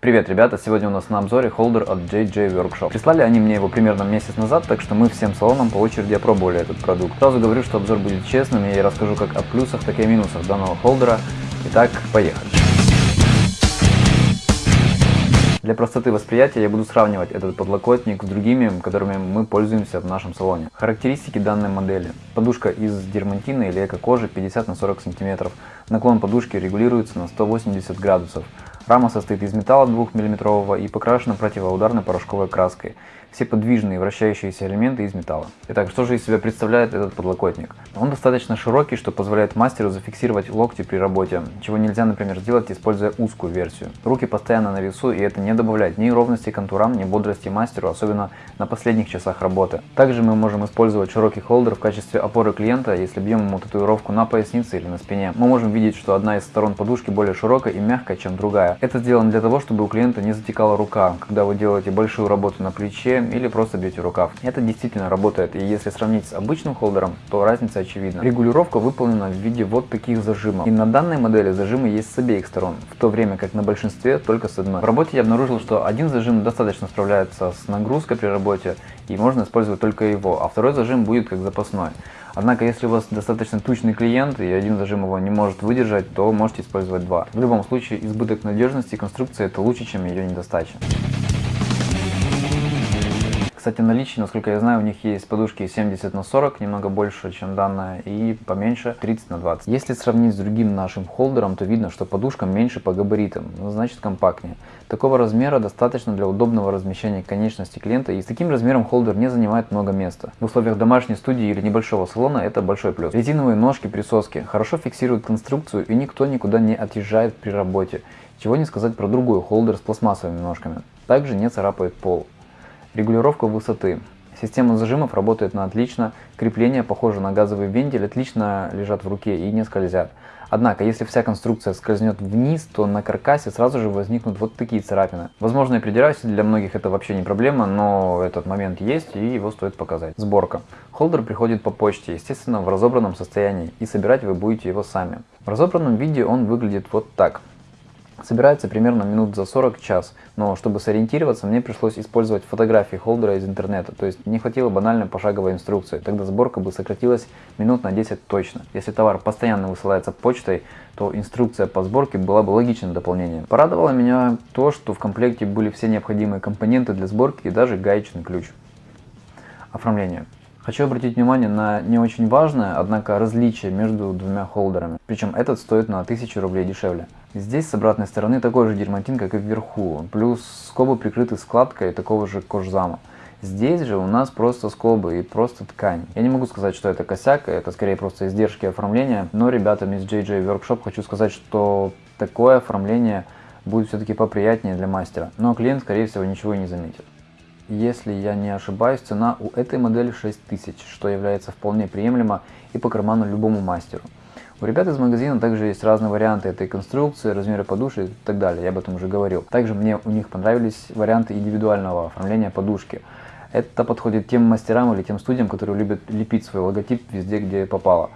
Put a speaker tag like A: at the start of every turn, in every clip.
A: Привет, ребята! Сегодня у нас на обзоре холдер от JJ Workshop. Прислали они мне его примерно месяц назад, так что мы всем салонам по очереди опробовали этот продукт. Сразу говорю, что обзор будет честным, и я расскажу как о плюсах, так и о минусах данного холдера. Итак, поехали! Для простоты восприятия я буду сравнивать этот подлокотник с другими, которыми мы пользуемся в нашем салоне. Характеристики данной модели. Подушка из дермантина или эко-кожи 50 на 40 см. Наклон подушки регулируется на 180 градусов. Рама состоит из металла 2 мм и покрашена противоударной порошковой краской. Все подвижные вращающиеся элементы из металла. Итак, что же из себя представляет этот подлокотник? Он достаточно широкий, что позволяет мастеру зафиксировать локти при работе, чего нельзя, например, сделать, используя узкую версию. Руки постоянно на весу, и это не добавляет ни ровности контурам, ни бодрости мастеру, особенно на последних часах работы. Также мы можем использовать широкий холдер в качестве опоры клиента, если бьем ему татуировку на пояснице или на спине. Мы можем видеть, что одна из сторон подушки более широкая и мягкая, чем другая. Это сделано для того, чтобы у клиента не затекала рука, когда вы делаете большую работу на плече или просто бьете рукав. Это действительно работает, и если сравнить с обычным холдером, то разница очевидна. Регулировка выполнена в виде вот таких зажимов. И на данной модели зажимы есть с обеих сторон, в то время как на большинстве только с одной. В работе я обнаружил, что один зажим достаточно справляется с нагрузкой при работе, и можно использовать только его, а второй зажим будет как запасной. Однако, если у вас достаточно тучный клиент и один зажим его не может выдержать, то можете использовать два. В любом случае, избыток надежности конструкции это лучше, чем ее недостача. Кстати, наличие, насколько я знаю, у них есть подушки 70 на 40, немного больше, чем данная, и поменьше 30 на 20. Если сравнить с другим нашим холдером, то видно, что подушка меньше по габаритам, ну, значит компактнее. Такого размера достаточно для удобного размещения конечности клиента, и с таким размером холдер не занимает много места. В условиях домашней студии или небольшого салона это большой плюс. Резиновые ножки присоски хорошо фиксируют конструкцию, и никто никуда не отъезжает при работе. Чего не сказать про другой холдер с пластмассовыми ножками. Также не царапает пол. Регулировка высоты. Система зажимов работает на отлично, крепления, похожие на газовый вентиль, отлично лежат в руке и не скользят. Однако, если вся конструкция скользнет вниз, то на каркасе сразу же возникнут вот такие царапины. Возможно, я придираюсь, для многих это вообще не проблема, но этот момент есть и его стоит показать. Сборка. Холдер приходит по почте, естественно, в разобранном состоянии, и собирать вы будете его сами. В разобранном виде он выглядит вот так. Собирается примерно минут за 40 час, но чтобы сориентироваться, мне пришлось использовать фотографии холдера из интернета, то есть не хватило банальной пошаговой инструкции, тогда сборка бы сократилась минут на 10 точно. Если товар постоянно высылается почтой, то инструкция по сборке была бы логичным дополнением. Порадовало меня то, что в комплекте были все необходимые компоненты для сборки и даже гаечный ключ. Оформление. Хочу обратить внимание на не очень важное, однако различие между двумя холдерами. Причем этот стоит на 1000 рублей дешевле. Здесь с обратной стороны такой же дерматин, как и вверху, плюс скобы прикрыты складкой такого же кожзама. Здесь же у нас просто скобы и просто ткань. Я не могу сказать, что это косяк, это скорее просто издержки оформления, но ребятам из JJ Workshop хочу сказать, что такое оформление будет все-таки поприятнее для мастера, но клиент скорее всего ничего не заметит. Если я не ошибаюсь, цена у этой модели 6000, что является вполне приемлемо и по карману любому мастеру. У ребят из магазина также есть разные варианты этой конструкции, размеры подушек и так далее, я об этом уже говорил. Также мне у них понравились варианты индивидуального оформления подушки. Это подходит тем мастерам или тем студиям, которые любят лепить свой логотип везде, где попало.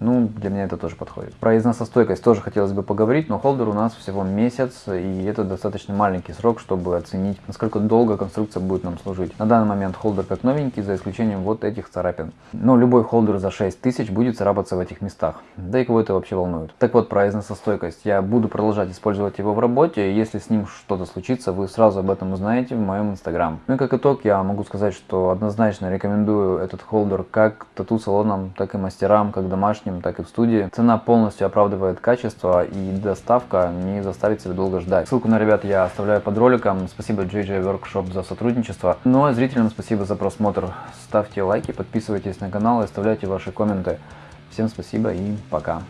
A: Ну, для меня это тоже подходит. Про износостойкость тоже хотелось бы поговорить, но холдер у нас всего месяц, и это достаточно маленький срок, чтобы оценить, насколько долго конструкция будет нам служить. На данный момент холдер как новенький, за исключением вот этих царапин. Но любой холдер за 6000 будет царапаться в этих местах. Да и кого это вообще волнует. Так вот, про износостойкость. Я буду продолжать использовать его в работе, если с ним что-то случится, вы сразу об этом узнаете в моем инстаграм. Ну и как итог, я могу сказать, что однозначно рекомендую этот холдер как тату-салонам, так и мастерам, как домашним домашнем, так и в студии. Цена полностью оправдывает качество и доставка не заставит себя долго ждать. Ссылку на ребят я оставляю под роликом. Спасибо JJ Workshop за сотрудничество. Ну а зрителям спасибо за просмотр. Ставьте лайки, подписывайтесь на канал и оставляйте ваши комменты. Всем спасибо и пока.